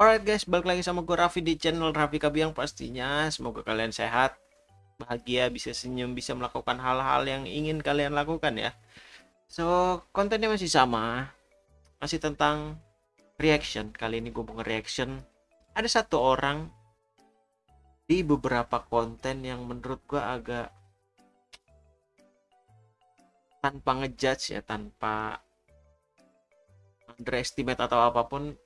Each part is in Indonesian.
Alright guys, balik lagi sama gue Raffi di channel Raffi Kabiang pastinya. Semoga kalian sehat, bahagia, bisa senyum, bisa melakukan hal-hal yang ingin kalian lakukan ya. So, kontennya masih sama. Masih tentang reaction. Kali ini gue mau reaction. Ada satu orang di beberapa konten yang menurut gue agak tanpa ngejudge ya, tanpa underestimate atau apa pun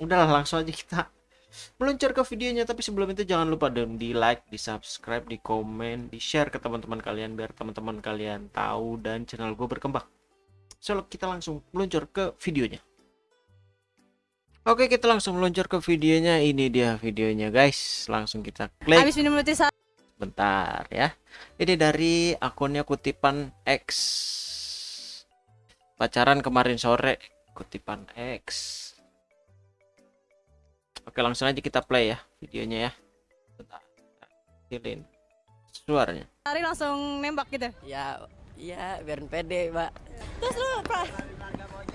udahlah langsung aja kita meluncur ke videonya. Tapi sebelum itu jangan lupa dong di like di subscribe di komen di share ke teman-teman kalian biar teman-teman kalian tahu dan channel gue berkembang. So kita langsung meluncur ke videonya. Oke kita langsung meluncur ke videonya. Ini dia videonya guys. Langsung kita klik. Habis minum satu. bentar ya. Ini dari akunnya kutipan X. Pacaran kemarin sore kutipan X Oke langsung aja kita play ya videonya ya. Bentar. Kecilin suaranya. Hari langsung nembak gitu. Ya, iya biar pede, Mbak. Terus lu apa?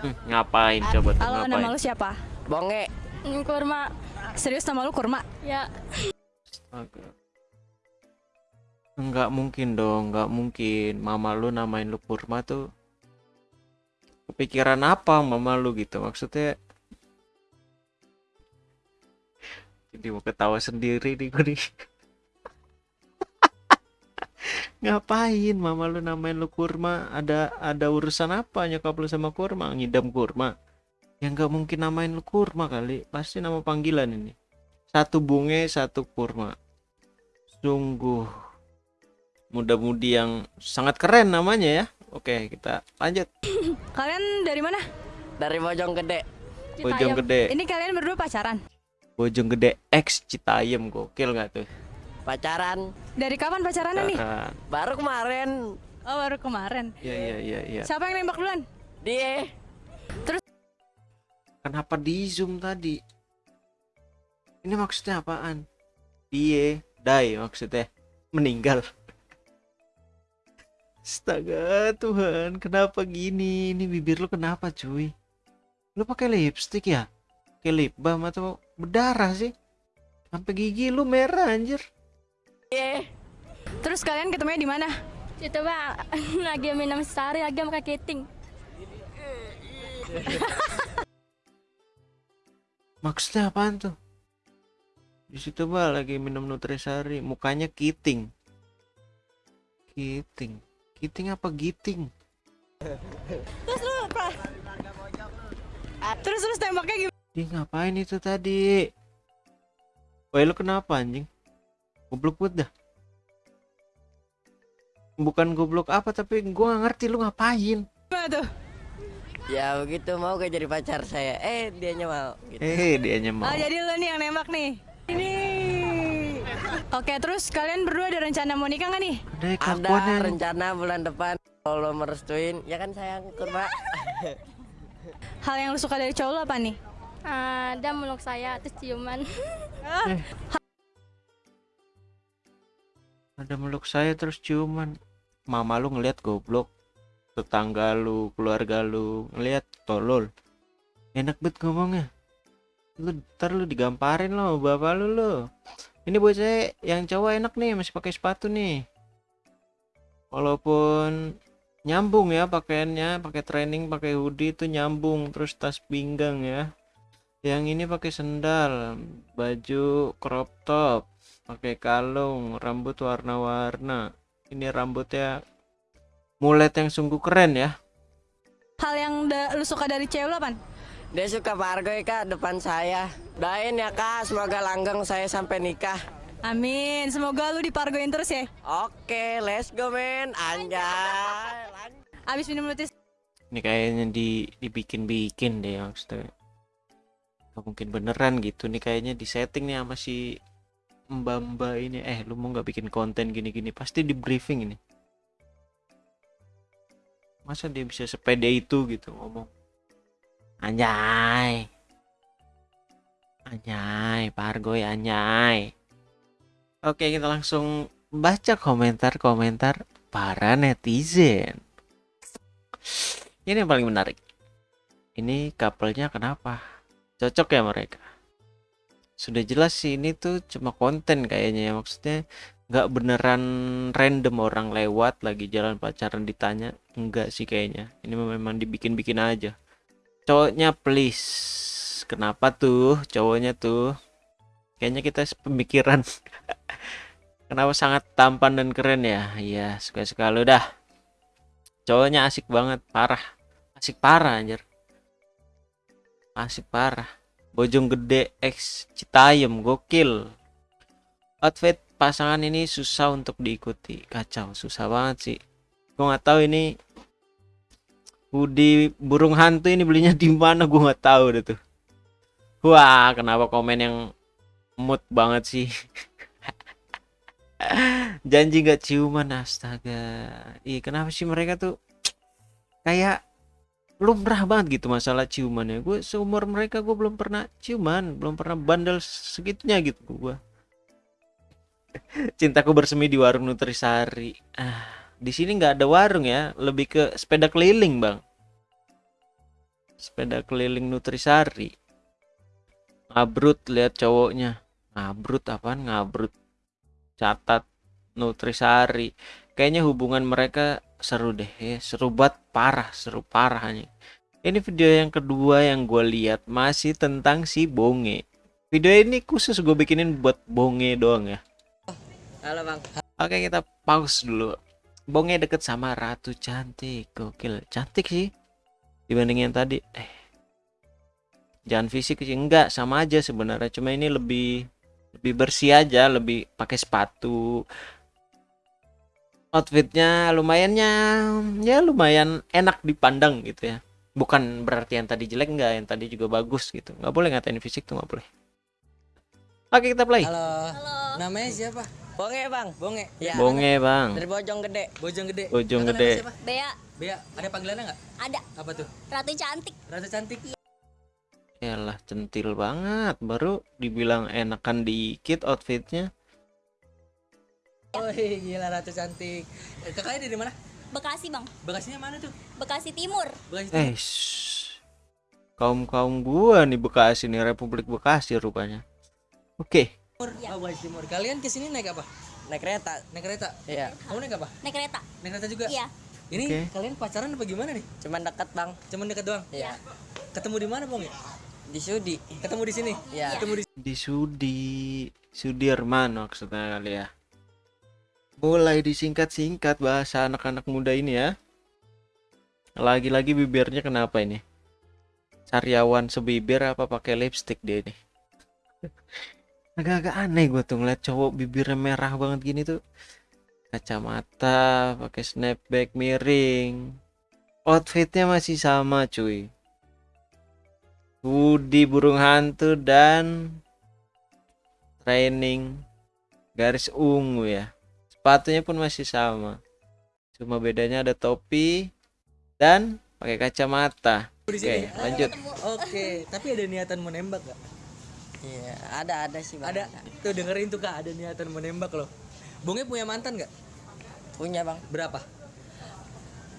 Hmm, ngapain coba tuh Halo, nama lu siapa? Bonge. Kurma. Serius nama lu Kurma? Ya. Astaga. Enggak mungkin dong, enggak mungkin. Mama lu namain lu Purma tuh kepikiran apa mama lu gitu maksudnya jadi mau ketawa sendiri nih gue nih. Ngapain mama lu namain lu kurma? Ada ada urusan apa nyokap lu sama kurma? Ngidam kurma? Ya nggak mungkin namain lu kurma kali. Pasti nama panggilan ini. Satu bunge satu kurma. Sungguh. Muda-mudi yang sangat keren namanya ya. Oke kita lanjut. Kalian dari mana? Dari Bojong Gede. Bojong Gede. Ini kalian berdua pacaran? Bojong Gede X Citayam gokil nggak tuh Pacaran Dari kapan pacarannya nih? Pacaran. baru kemarin. Oh, baru kemarin. Iya iya iya iya. Siapa yang nembak duluan? Dia Kenapa di zoom tadi? Ini maksudnya apaan? Dia die maksudnya meninggal. Astaga Tuhan, kenapa gini? Ini bibir lu kenapa cuy? Lu pakai lipstick ya? Pakai lip balm atau berdarah sih? Sampai gigi lu merah anjir. dia Terus kalian ketemunya di mana? Itu bang, lagi minum sari, lagi makan keting. Maksudnya apaan tuh? Di situ bah lagi minum nutrisari, mukanya kiting. Kiting. Kiting apa giting? Terus lu apa? Terus terus tembaknya gimana? Dia ngapain itu tadi? Woi lu kenapa anjing? Goblok banget dah. Bukan goblok apa tapi gua nggak ngerti lu ngapain. tuh? ya begitu mau gak jadi pacar saya. Eh, dianya mau gitu. Eh dianya mau. Oh, jadi lu nih yang nembak nih. Ini. Oke, terus kalian berdua ada rencana mau nikah nggak nih? Ada rencana bulan depan kalau merestuin, ya kan sayang kurma. Hal yang lu suka dari cowok lu apa nih? Ah, dia meluk saya, terus ciuman. Ada meluk saya terus ciuman. Mama lu ngeliat goblok. Tetangga lu, keluarga lu ngeliat tolol. Enak banget ngomongnya. Lu ntar lu digamparin lo sama bapak lu lo. Ini buat saya yang cowok enak nih masih pakai sepatu nih. Walaupun nyambung ya pakaiannya, pakai training, pakai hoodie itu nyambung terus tas pinggang ya. Yang ini pakai sendal, baju crop top, pakai kalung, rambut warna-warna. Ini rambutnya mulet yang sungguh keren ya. Hal yang da- lu suka dari cewek lu apa? Dia suka pargoy kak depan saya. Doain ya kak, semoga langgeng saya sampai nikah. Amin, semoga lu dipargoin terus ya. Oke, let's go men. Anjay. Abis minum roti Ini kayaknya di dibikin-bikin deh maksudnya. Gak mungkin beneran gitu nih kayaknya di setting nih sama si Mbak-mbak ini. Eh, lu mau nggak bikin konten gini-gini? Pasti di briefing ini. Masa dia bisa sepede itu gitu ngomong? Anjay. Anjay, Pargoy anjay. Oke, kita langsung baca komentar-komentar para netizen. Ini yang paling menarik. Ini couple-nya kenapa? Cocok ya mereka? sudah jelas sih ini tuh cuma konten kayaknya ya. Maksudnya nggak beneran random orang lewat lagi jalan pacaran ditanya. Enggak sih kayaknya. Ini memang dibikin-bikin aja. Cowoknya please. Kenapa tuh cowoknya tuh? Kayaknya kita pemikiran. Kenapa sangat tampan dan keren ya? Iya suka sekali. Udah. Cowoknya asik banget parah. Asik parah anjir asik parah. Bojong Gede X Citayam gokil. Outfit pasangan ini susah untuk diikuti. Kacau susah banget sih. Gue nggak tahu ini hoodie burung hantu ini belinya di mana gue nggak tahu deh tuh. Wah kenapa komen yang mood banget sih? Janji nggak ciuman astaga. Ih kenapa sih mereka tuh kayak lumrah banget gitu masalah ciumannya gue seumur mereka gue belum pernah ciuman belum pernah bandel segitunya gitu gue cintaku bersemi di warung Nutrisari. Ah di sini nggak ada warung ya lebih ke sepeda keliling bang. Sepeda keliling Nutrisari. Ngabrut lihat cowoknya. Ngabrut apaan? Ngabrut. Catat Nutrisari. Kayaknya hubungan mereka seru deh ya. Seru banget. Parah seru parah hanya ini video yang kedua yang gue lihat masih tentang si bonge. Video ini khusus gue bikinin buat bonge doang ya. Halo bang. oke kita pause dulu. Bonge deket sama ratu cantik. Gokil. Cantik sih. Dibanding yang tadi. Eh. Jangan fisik sih. Enggak sama aja sebenarnya. Cuma ini lebih lebih bersih aja. Lebih pakai sepatu outfitnya lumayannya ya lumayan enak dipandang gitu ya bukan berarti yang tadi jelek enggak yang tadi juga bagus gitu nggak boleh ngatain fisik tuh nggak boleh oke kita play Halo. Namanya siapa? Bonge bang. Bonge. Ya. bonge bang Dari Bojong Gede. Bojong gede. Bojong Kakak Gede. Bea, Bea. Ada panggilannya nggak? ada Apa tuh? Ratu Cantik. Rasa cantik. Yalah centil banget baru dibilang enakan dikit outfitnya Oh gila ratu cantik. Eh, Kakaknya dari mana? Bekasi, Bang. Bekasinya mana tuh? Bekasi Timur. Bekasi. eh kaum kaum gua nih Bekasi nih Republik Bekasi rupanya oke Timur. Oh, Bekasi Timur. Kalian ke sini naik apa? Naik kereta. Naik kereta. Iya. Kamu naik apa? Naik kereta. Naik kereta juga. Iya. Ini Oke. kalian pacaran apa gimana nih? Cuman dekat bang. Cuman dekat doang. Iya. Ketemu di mana, Bang? ya? Di Sudi. Ketemu di sini. Iya. Ketemu di di Sudi Sudirman maksudnya kali ya mulai disingkat-singkat bahasa anak-anak muda ini ya. Lagi-lagi bibirnya kenapa ini? Sariawan sebibir apa pakai lipstick dia ini? Agak-agak aneh gue tuh ngeliat cowok bibirnya merah banget gini tuh. Kacamata pakai snapback miring. Outfitnya masih sama cuy. Hoodie burung hantu dan training garis ungu ya sepatunya pun masih sama cuma bedanya ada topi dan pakai kacamata oke sini. lanjut Oke, tapi ada niatan menembak gak? Iya. Ada ada sih bang. Ada. Tuh dengerin tuh Kak, ada niatan menembak loh. Bonge punya mantan gak? Punya bang. Berapa?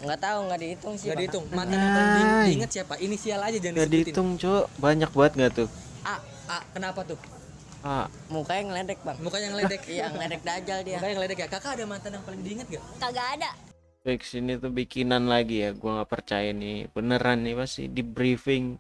Nggak tahu nggak dihitung sih. Gak Bang. dihitung. Mantan yang paling diinget siapa? Inisial aja jangan Gak disebutin. dihitung cok banyak banget gak tuh A, A, kenapa tuh? Ah Mukanya ngeledek bang. Mukanya ngeledek. Iya ngeledek dajal dia. Mukanya ngeledek ya. Kakak ada mantan yang paling diinget gak? Kagak ada. fix ini tuh bikinan lagi ya gua nggak percaya nih beneran nih pasti di briefing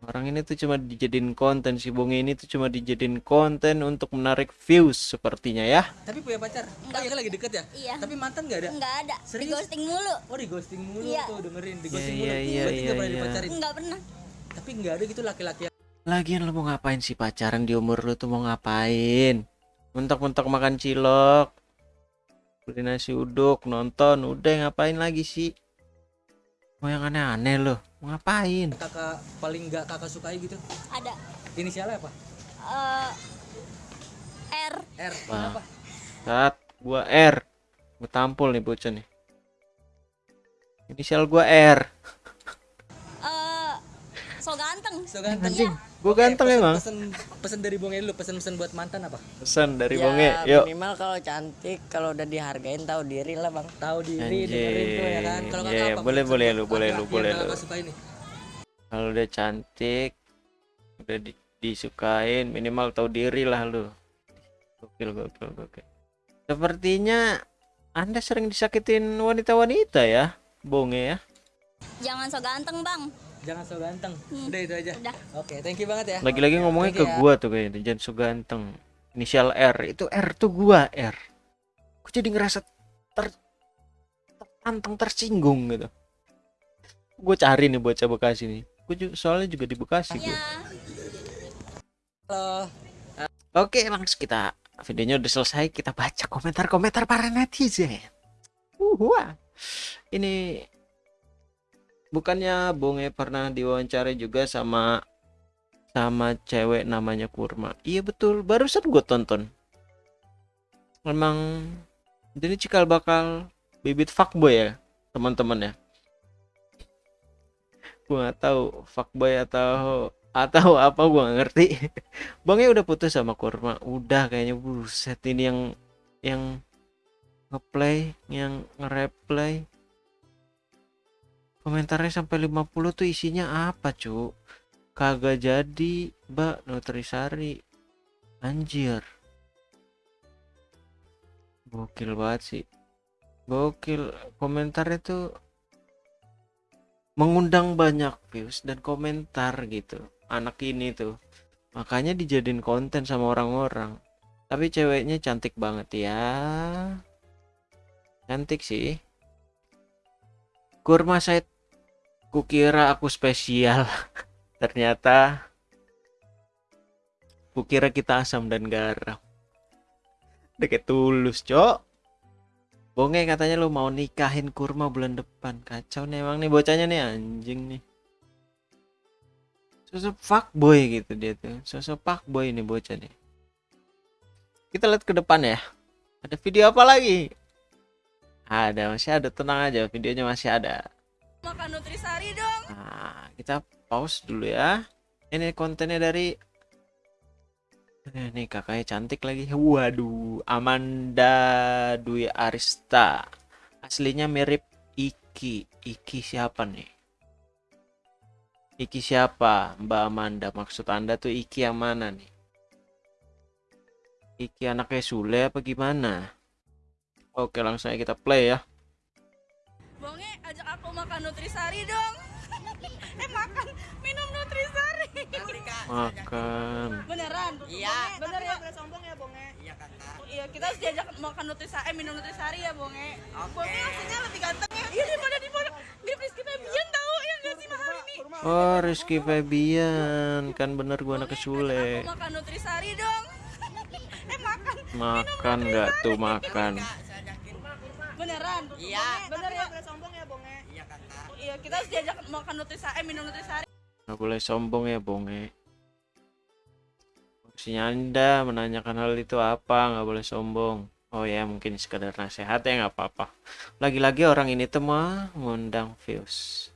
orang ini tuh cuma dijadiin konten si bonge ini tuh cuma dijadiin konten untuk menarik views sepertinya ya Tapi punya pacar? Oh iya kan lagi deket ya? Iya. Tapi mantan gak ada? Enggak ada. Di Serius? ghosting mulu. Oh di ghosting mulu Iya. tuh dengerin di Iya, ghosting iya, mulu. iya, Berarti iya, gak pernah iya. dipacarin. Enggak pernah. Tapi gak ada gitu laki-laki yang Lagian lu mau ngapain sih pacaran di umur lu tuh mau ngapain? Mentok-mentok makan cilok, beli nasi uduk, nonton, udah ngapain lagi sih? Mau yang aneh-aneh lo, mau ngapain? kakak paling gak kakak sukai gitu. Ada. Inisialnya apa? Eh R. R. Wah. Kenapa? Saat gua R, gua tampol nih bocah nih. Inisial gua R. So ganteng. So ganteng. Anjing, gua Oke, ganteng pesen- emang. Pesen, pesen dari Bonge dulu, pesen-pesen buat mantan apa? Pesan dari Ya, Bonge, yuk. minimal kalau cantik, kalau udah dihargain tahu diri lah bang. Tahu diri, dengerin tuh ya kan. Kalau kakak Anjir, apa? boleh, boleh lu, boleh lu, boleh lu. Kalau udah cantik, udah di disukain minimal tahu diri lah lu gokil gokil gokil sepertinya anda sering disakitin wanita-wanita ya bonge ya Jangan so ganteng, Bang. Jangan so ganteng. Hmm. Udah itu aja. Udah. Oke, thank you banget ya. lagi-lagi ngomongnya ke Thank ya. gua tuh kayaknya jangan so ganteng inisial R itu R tuh gua R aku jadi ngerasa ter tertantang tersinggung gitu gue cari nih bocah Bekasi nih gue juga, soalnya juga di Bekasi gue Ya. Halo. Oke, langsung kita videonya udah selesai. Kita baca komentar-komentar para netizen. Uh, wah. Ini bukannya Bonge pernah diwawancara juga sama sama cewek namanya Kurma. Iya betul, barusan gue tonton. Memang ini cikal bakal bibit fuckboy ya, teman-teman ya. Gue nggak tahu fuckboy atau atau apa gua nggak ngerti. Bangnya udah putus sama Kurma. Udah kayaknya buset ini yang yang ngeplay, yang nge-replay. Komentarnya sampai 50 tuh isinya apa, Cuk? Kagak jadi, Mbak Nutrisari. Anjir. Gokil banget sih. Gokil. Komentarnya tuh mengundang banyak views dan komentar gitu anak ini tuh makanya dijadiin konten sama orang-orang tapi ceweknya cantik banget ya cantik sih kurma saya kukira aku spesial. Ternyata kukira kita asam dan garam. Deket tulus cok. Bonge katanya lu mau nikahin kurma bulan depan. Kacau nih emang nih bocahnya nih anjing nih. Sosok fuckboy gitu dia tuh. Sosok fuckboy nih bocah nih. Kita lihat ke depan ya. Ada video apa lagi? Ada masih ada. Tenang aja videonya masih ada Makan nutrisari dong. nah kita pause dulu ya ini kontennya dari Eh, Nih kakaknya cantik lagi. Waduh, Amanda Dwi Arista. Aslinya mirip Iki. Iki siapa nih? Iki siapa? Mbak Amanda. Maksud Anda tuh Iki yang mana nih? Iki anaknya Sule apa gimana? Oke, langsung aja kita play ya. Bonge, ajak aku makan nutrisari dong. eh makan, minum nutrisari. Makan. Beneran? Iya. Bonge, Bener ya? Boleh sombong ya, Bonge? Iya kakak. Iya, kita harus diajak makan nutrisari, eh, minum nutrisari ya, Bonge. Bonge aslinya lebih ganteng ya. Iya, daripada di foto. Di Rizky Febian tahu ya nggak sih mahal ini? Oh, Rizky Febian. Kan bener gua anak Sule. Aku makan nutrisari dong. eh makan, Makan nggak tuh makan? Beneran? Iya. Bener ya? Boleh sombong ya, Bonge? Iya kakak. Iya, kita harus diajak makan nutrisari, eh, minum nutrisari. Nggak boleh sombong ya, Bonge. Maksudnya Anda menanyakan hal itu apa? Nggak boleh sombong. Oh ya, mungkin sekedar nasihat ya nggak apa-apa. Lagi-lagi orang ini tuh mah ngundang views.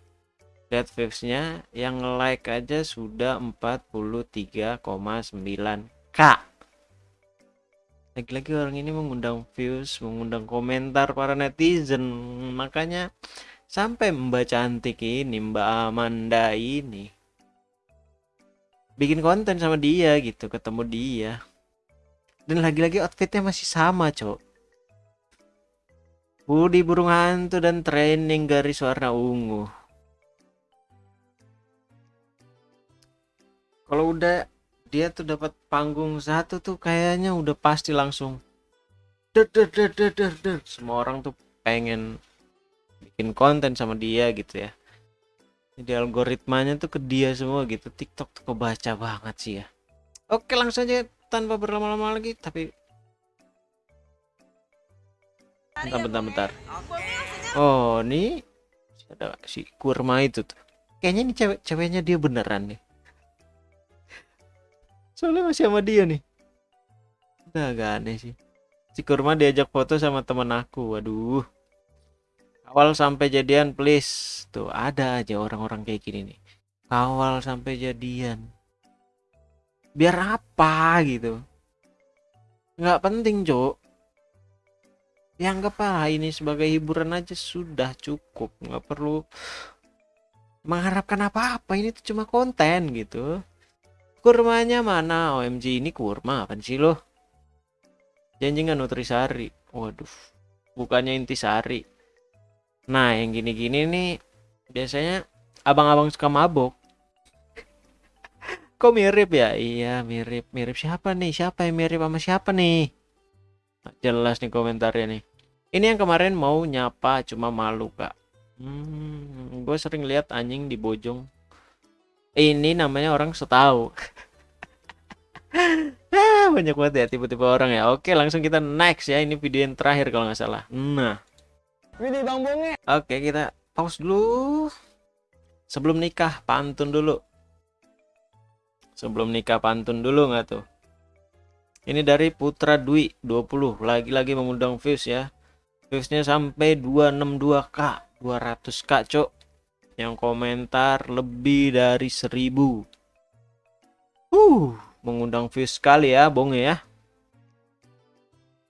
Lihat viewsnya, yang like aja sudah 43,9k. Lagi-lagi orang ini mengundang views, mengundang komentar para netizen. Makanya sampai Mbak cantik ini, Mbak Amanda ini bikin konten sama dia gitu ketemu dia. Dan lagi-lagi outfitnya masih sama cok. Budi burung hantu dan training garis warna ungu. Kalau udah dia tuh dapat panggung satu tuh kayaknya udah pasti langsung. Der der der der der der. semua orang tuh pengen bikin konten sama dia gitu ya. Jadi algoritmanya tuh ke dia semua gitu. TikTok tuh kebaca banget sih ya. Oke langsung aja tanpa berlama-lama lagi tapi bentar bentar bentar. Oh ini ada si kurma itu tuh. Kayaknya ini cewek ceweknya dia beneran nih soalnya masih sama dia nih. Udah agak aneh sih. Si kurma diajak foto sama temen aku waduh. Awal sampai jadian please. Tuh ada aja orang-orang kayak gini nih. Kawal sampai jadian. Biar apa gitu? Nggak penting cok ya anggap ah ini sebagai hiburan aja sudah cukup. Nggak perlu mengharapkan apa-apa. Ini tuh cuma konten gitu kurmanya mana? OMG ini kurma apa sih lo? Janji nggak nutrisari? Waduh bukannya intisari. Nah yang gini-gini nih biasanya abang-abang suka mabok. Kok mirip ya? Iya mirip. Mirip siapa nih? Siapa yang mirip sama siapa nih? Jelas nih komentarnya nih. Ini yang kemarin mau nyapa cuma malu kak. Hmm, gue sering lihat anjing di bojong ini namanya orang setahu. Ah, banyak banget ya tipe-tipe orang ya. Oke langsung kita next ya. Ini video yang terakhir kalau nggak salah. Nah. Widih Bang Bonge. oke kita pause dulu. Sebelum nikah pantun dulu. Sebelum nikah pantun dulu nggak tuh? Ini dari Putra Dwi 20 lagi-lagi mengundang views ya. Viewsnya sampai 262k 200k cok yang komentar lebih dari 1000 uh mengundang views sekali ya bonge ya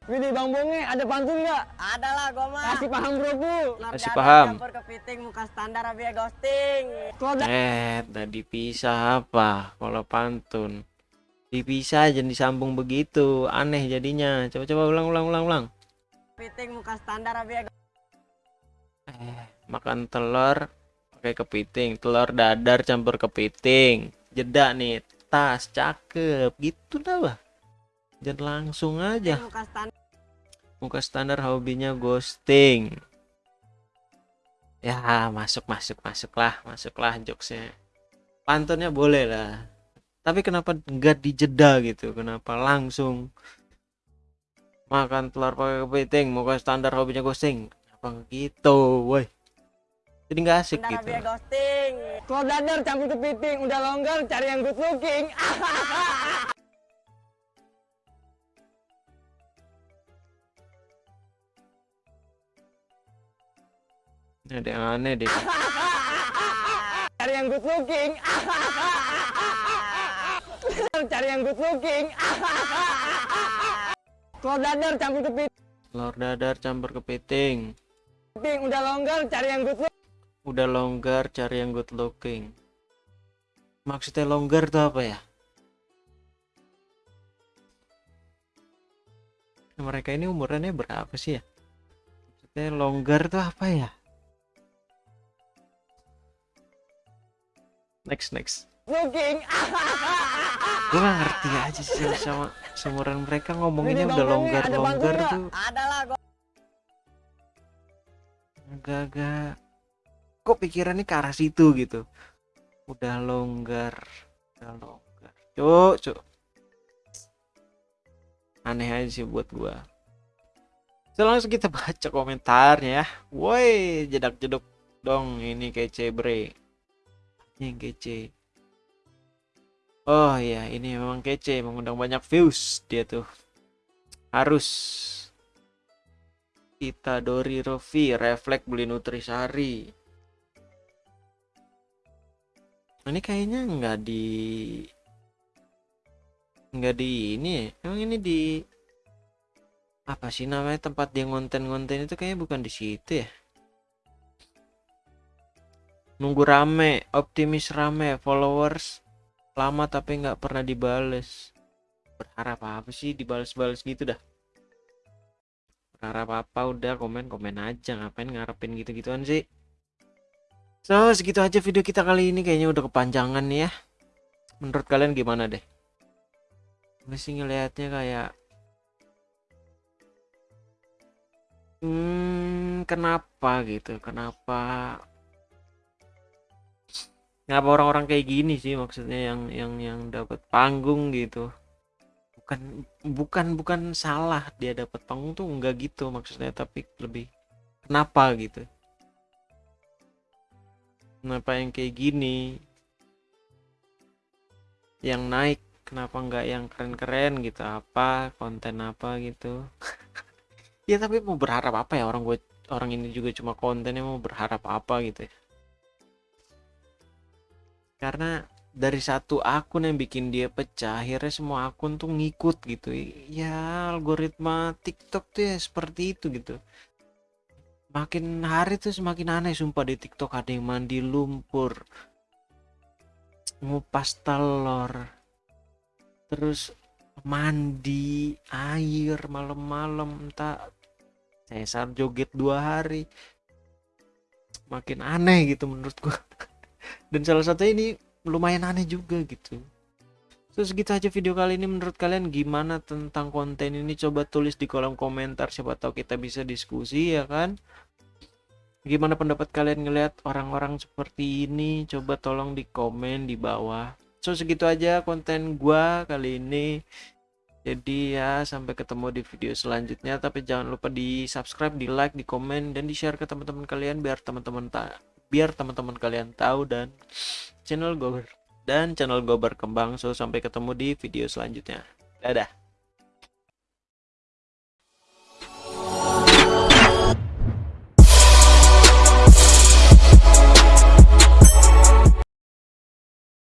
Widih Bang Bonge, ada pantun nggak? Ada lah, gua mah. Kasih paham bro bu. Kasih paham. Campur kepiting muka standar abi ghosting. Kalau eh tadi pisah apa kalau pantun dipisah aja disambung begitu aneh jadinya coba-coba ulang ulang ulang ulang kepiting muka standar abi eh makan telur pakai kepiting telur dadar campur kepiting jeda nih tas cakep gitu dah bah jangan langsung aja. Muka standar. muka standar hobinya ghosting. Ya masuk masuk masuk lah masuk lah jokesnya. Pantunnya boleh lah. Tapi kenapa nggak dijeda gitu? Kenapa langsung makan telur pakai kepiting muka standar hobinya ghosting? Apa gitu woi jadi nggak asik Standar gitu abi ghosting. Kalau dadar campur kepiting udah longgar cari yang good looking. Ini ada yang aneh deh cari yang good looking. cari yang good looking. Kalau dadar campur kepiting telur dadar campur kepiting udah longgar cari yang good looking. Udah longgar cari yang good looking. Maksudnya longgar tuh apa ya? Mereka ini umurannya berapa sih ya? Maksudnya longgar tuh apa ya? Next next. Looking. gue gak ngerti aja sih sama seumuran mereka ngomonginnya udah longgar longgar tuh. Agak-agak kok pikirannya ke arah situ gitu. Udah longgar udah longgar. Cuk cuk. Aneh aja sih buat gua. So, langsung kita baca komentarnya ya. Woi jedak jeduk dong ini kece bre. Yang kece. Oh ya ini memang kece mengundang banyak views dia tuh. Harus kita Dori Rofi refleks beli Nutrisari ini kayaknya nggak di nggak di ini ya. Emang ini di apa sih namanya tempat dia ngonten-ngonten itu kayaknya bukan di situ ya? Nunggu rame optimis rame followers lama tapi nggak pernah dibales. Berharap apa sih dibales-bales gitu dah? Berharap apa udah komen komen aja ngapain ngarepin gitu gituan sih so segitu aja video kita kali ini. Kayaknya udah kepanjangan nih ya. Menurut kalian gimana deh? Gue sih ngelihatnya kayak hmm kenapa gitu? Kenapa kenapa orang-orang kayak gini sih maksudnya yang yang yang dapat panggung gitu? Bukan bukan bukan salah dia dapat panggung tuh enggak gitu maksudnya tapi lebih kenapa gitu kenapa yang kayak gini? Yang naik kenapa enggak yang keren-keren gitu? Apa konten apa gitu? Ya tapi mau berharap apa ya? Orang gue orang ini juga cuma kontennya mau berharap apa gitu ya? Karena dari satu akun yang bikin dia pecah akhirnya semua akun tuh ngikut gitu. Ya algoritma TikTok tuh ya seperti itu gitu makin hari tuh semakin aneh sumpah di TikTok ada yang mandi lumpur ngupas telur terus mandi air malam-malam entah sesar joget dua hari. Makin aneh gitu menurut gua. Dan salah satu ini lumayan aneh juga gitu Terus gitu aja video kali ini menurut kalian gimana tentang konten ini? Coba tulis di kolom komentar siapa tahu kita bisa diskusi ya kan? Gimana pendapat kalian ngelihat orang-orang seperti ini? Coba tolong di komen di bawah. So segitu aja konten gua kali ini. Jadi ya sampai ketemu di video selanjutnya. Tapi jangan lupa di subscribe di like di komen dan di share ke teman-teman kalian biar teman-teman biar teman-teman kalian tahu dan channel gue dan channel gue berkembang so sampai ketemu di video selanjutnya. Dadah